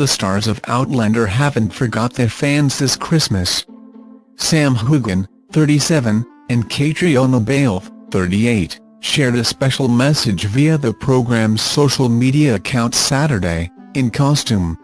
the stars of Outlander haven't forgot their fans this Christmas. Sam Heughan, 37, and Catriona Balfe, 38, shared a special message via the program's social media account Saturday, in costume.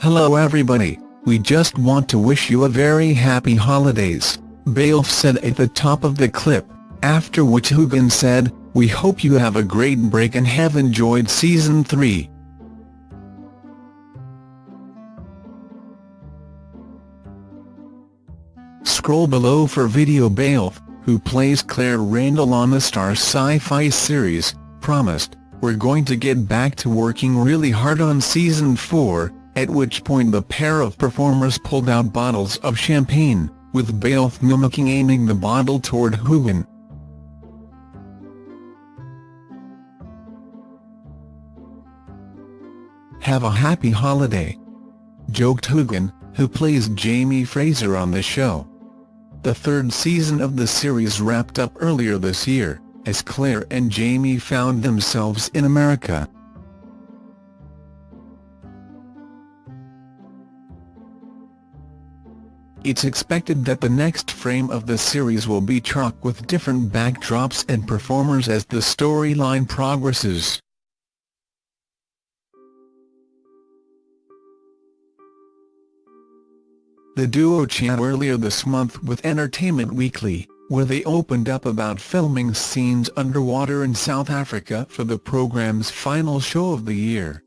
Hello everybody, we just want to wish you a very happy holidays, Balfe said at the top of the clip, after which Heughan said, we hope you have a great break and have enjoyed season 3. Scroll below for video Balfe, who plays Claire Randall on the Starz sci-fi series, promised, we're going to get back to working really hard on season 4, at which point the pair of performers pulled out bottles of champagne, with Balfe mimicking aiming the bottle toward Heughan. Have a happy holiday. Joked Heughan, who plays Jamie Fraser on the show. The third season of the series wrapped up earlier this year, as Claire and Jamie found themselves in America. It's expected that the next frame of the series will be chock with different backdrops and performers as the storyline progresses. The duo chat earlier this month with Entertainment Weekly, where they opened up about filming scenes underwater in South Africa for the program's final show of the year.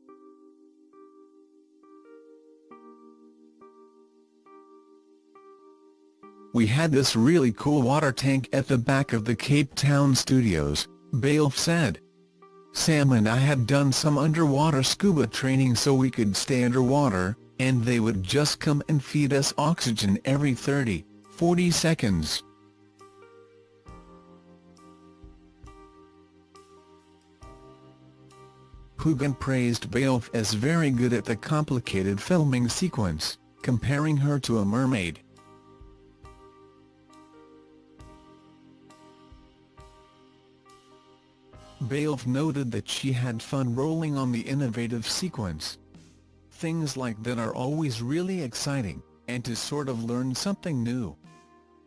We had this really cool water tank at the back of the Cape Town studios, Balfe said. Sam and I had done some underwater scuba training so we could stay underwater, and they would just come and feed us oxygen every 30, 40 seconds. Heughan praised Balfe as very good at the complicated filming sequence, comparing her to a mermaid. Balfe noted that she had fun rolling on the innovative sequence, Things like that are always really exciting, and to sort of learn something new.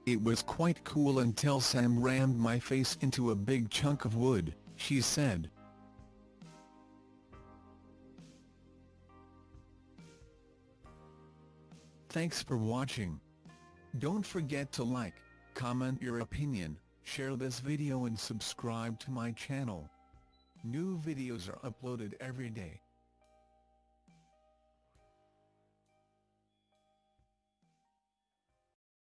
It was quite cool until Sam rammed my face into a big chunk of wood, she said. Thanks for watching. Don't forget to like, comment your opinion, share this video and subscribe to my channel. New videos are uploaded every day.